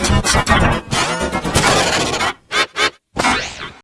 Thank you.